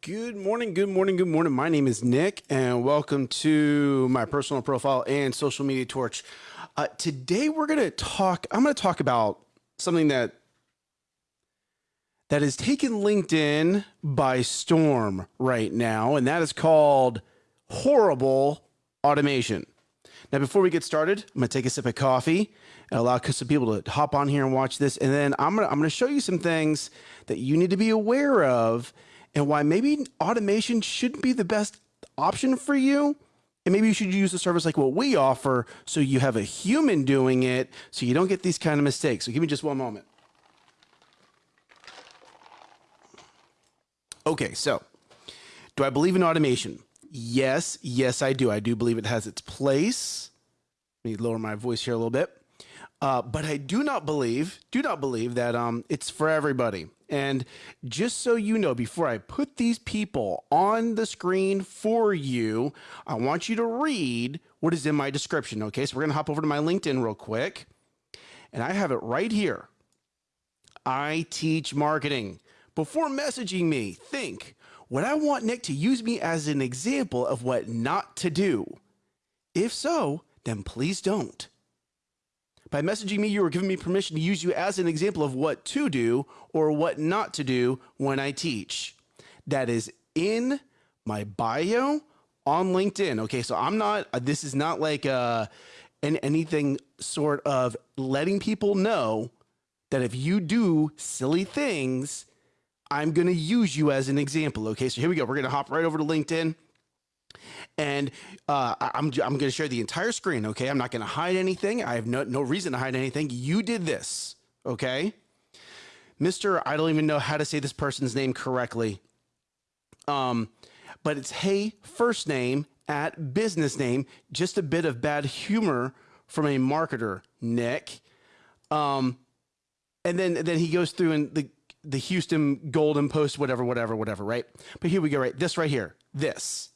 Good morning, good morning, good morning. My name is Nick, and welcome to my personal profile and social media torch. Uh, today, we're going to talk. I'm going to talk about something that that has taken LinkedIn by storm right now, and that is called horrible automation. Now, before we get started, I'm going to take a sip of coffee and allow some people to hop on here and watch this, and then I'm going to I'm going to show you some things that you need to be aware of and why maybe automation shouldn't be the best option for you. And maybe you should use a service like what we offer so you have a human doing it so you don't get these kind of mistakes. So give me just one moment. Okay, so do I believe in automation? Yes, yes, I do. I do believe it has its place. Let me lower my voice here a little bit. Uh, but I do not believe, do not believe that um, it's for everybody. And just so you know, before I put these people on the screen for you, I want you to read what is in my description. Okay, so we're going to hop over to my LinkedIn real quick. And I have it right here. I teach marketing. Before messaging me, think would I want Nick to use me as an example of what not to do? If so, then please don't. By messaging me, you are giving me permission to use you as an example of what to do or what not to do when I teach. That is in my bio on LinkedIn. Okay, so I'm not, uh, this is not like uh, anything sort of letting people know that if you do silly things, I'm going to use you as an example. Okay, so here we go. We're going to hop right over to LinkedIn. And uh, I'm, I'm going to share the entire screen. Okay. I'm not going to hide anything. I have no, no reason to hide anything. You did this. Okay. Mr. I don't even know how to say this person's name correctly. Um, but it's hey, first name at business name. Just a bit of bad humor from a marketer, Nick. Um, and then, then he goes through and the, the Houston Golden Post, whatever, whatever, whatever, right? But here we go, right? This right here, this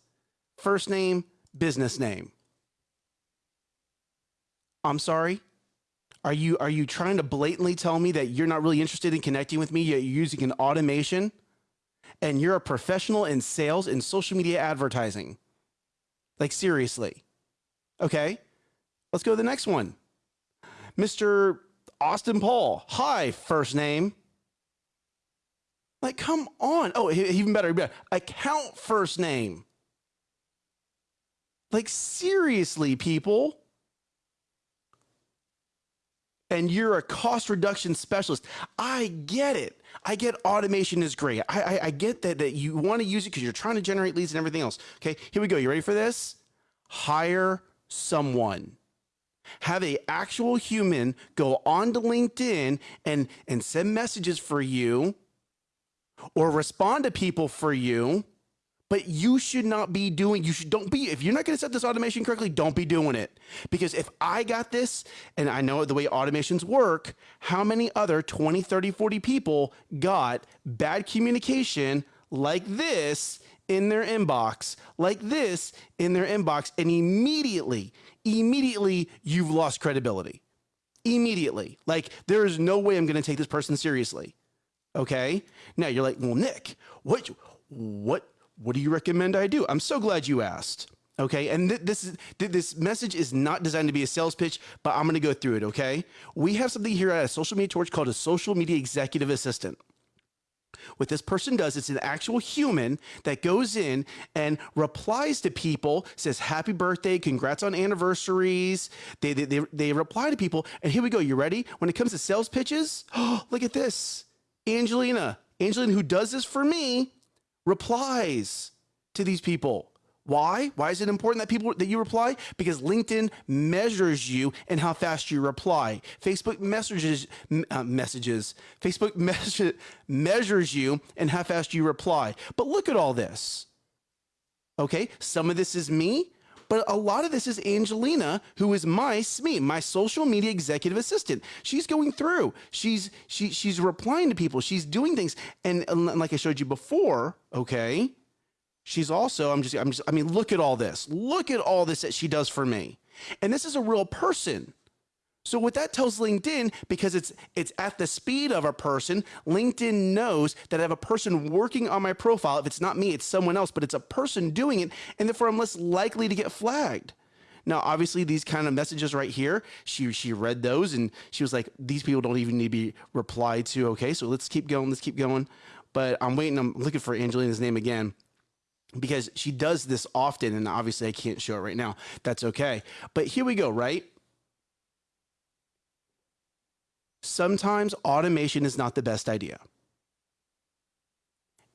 first name, business name. I'm sorry. Are you are you trying to blatantly tell me that you're not really interested in connecting with me yet you're using an automation and you're a professional in sales and social media advertising? Like seriously. Okay? Let's go to the next one. Mr. Austin Paul. Hi, first name. Like, come on. Oh, even better, better. Account first name. Like, seriously, people. And you're a cost reduction specialist. I get it. I get automation is great. I, I, I get that, that you want to use it because you're trying to generate leads and everything else. Okay, here we go. You ready for this? Hire someone have a actual human go on to LinkedIn and and send messages for you or respond to people for you but you should not be doing you should don't be if you're not going to set this automation correctly don't be doing it. Because if i got this and i know the way automations work how many other 20 30 40 people got bad communication like this in their inbox like this in their inbox and immediately immediately you've lost credibility. Immediately. Like there is no way i'm going to take this person seriously. Okay? Now you're like well nick what what what do you recommend I do? I'm so glad you asked. Okay. And th this is th this message is not designed to be a sales pitch, but I'm going to go through it. Okay. We have something here at a social media torch called a social media executive assistant. What this person does, it's an actual human that goes in and replies to people, says happy birthday, congrats on anniversaries. They, they, they, they reply to people. And here we go. You ready? When it comes to sales pitches, oh, look at this. Angelina, Angelina, who does this for me, replies to these people. Why? Why is it important that people that you reply? Because LinkedIn measures you and how fast you reply. Facebook messages uh, messages. Facebook measures you and how fast you reply. But look at all this. Okay, some of this is me, but a lot of this is Angelina, who is my SME, my social media executive assistant. She's going through, she's she she's replying to people, she's doing things, and, and like I showed you before, okay. She's also, I'm just, I'm just, I mean, look at all this. Look at all this that she does for me. And this is a real person. So what that tells LinkedIn, because it's it's at the speed of a person, LinkedIn knows that I have a person working on my profile. If it's not me, it's someone else, but it's a person doing it, and therefore I'm less likely to get flagged. Now, obviously, these kind of messages right here, she she read those and she was like, these people don't even need to be replied to. Okay, so let's keep going. Let's keep going. But I'm waiting. I'm looking for Angelina's name again because she does this often, and obviously I can't show it right now. That's okay. But here we go. Right. Sometimes automation is not the best idea.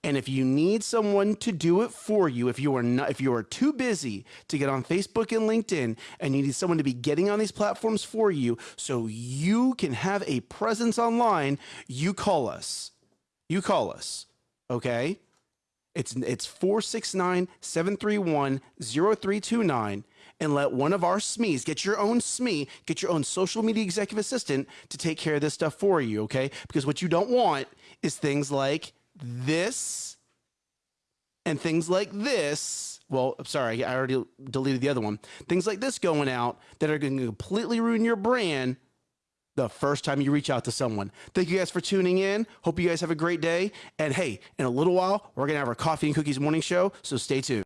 And if you need someone to do it for you, if you are not, if you are too busy to get on Facebook and LinkedIn and you need someone to be getting on these platforms for you so you can have a presence online, you call us. You call us. Okay? It's it's 469 731 0329 and let one of our SMEs get your own SME, get your own social media executive assistant to take care of this stuff for you, okay? Because what you don't want is things like this and things like this. Well, I'm sorry, I already deleted the other one. Things like this going out that are going to completely ruin your brand the first time you reach out to someone. Thank you guys for tuning in. Hope you guys have a great day. And hey, in a little while, we're going to have our coffee and cookies morning show, so stay tuned.